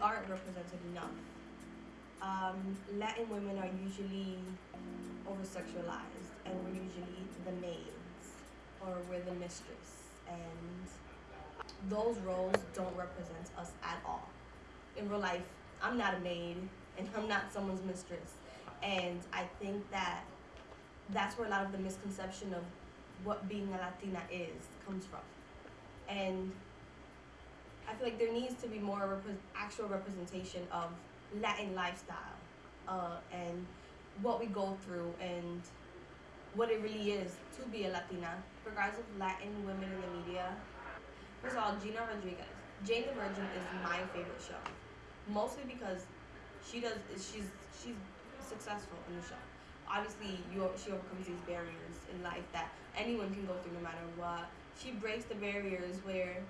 aren't represented enough. Um, Latin women are usually over sexualized, and we're usually the maids or we're the mistress, and those roles don't represent us at all. In real life, I'm not a maid and I'm not someone's mistress. And I think that that's where a lot of the misconception of what being a Latina is comes from. And I feel like there needs to be more rep- actual representation of Latin lifestyle uh, and what we go through and what it really is to be a Latina. Regardless of Latin women in the media, first of all, Gina Rodriguez, Jane the Virgin is my favorite show, mostly because she does she's she's successful in the show. Obviously, you she overcomes these barriers in life that anyone can go through no matter what. She breaks the barriers where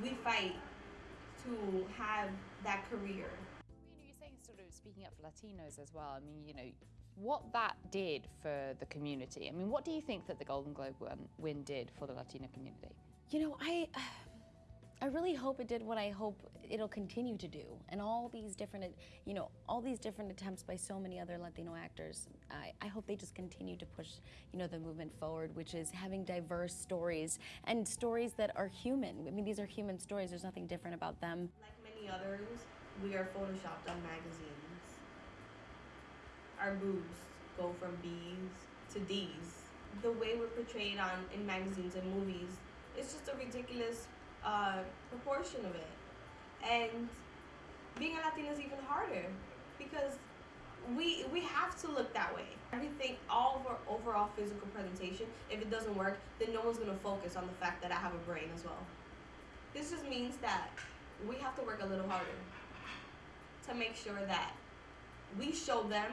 we fight to have that career. You know, you're saying sort of speaking up for Latinos as well. I mean, you know, what that did for the community. I mean, what do you think that the Golden Globe win, win did for the Latino community? You know, I. I really hope it did what I hope it'll continue to do. And all these different, you know, all these different attempts by so many other Latino actors, I, I hope they just continue to push, you know, the movement forward, which is having diverse stories and stories that are human. I mean, these are human stories. There's nothing different about them. Like many others, we are photoshopped on magazines. Our boobs go from B's to D's. The way we're portrayed on in magazines and movies is just a ridiculous uh, proportion of it. And being a Latina is even harder because we we have to look that way. Everything, all of our overall physical presentation, if it doesn't work, then no one's gonna focus on the fact that I have a brain as well. This just means that we have to work a little harder to make sure that we show them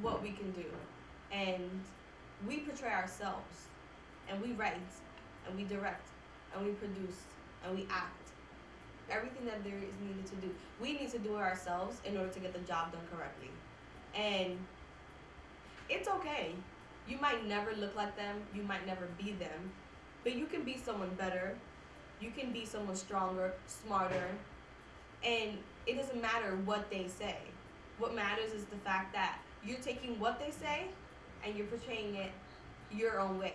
what we can do and we portray ourselves and we write and we direct and we produce and we act. Everything that there is needed to do, we need to do it ourselves in order to get the job done correctly. And it's okay. You might never look like them, you might never be them, but you can be someone better. You can be someone stronger, smarter, and it doesn't matter what they say. What matters is the fact that you're taking what they say and you're portraying it your own way.